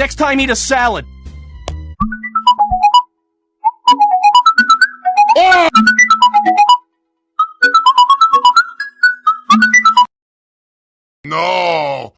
Next time, eat a salad. No!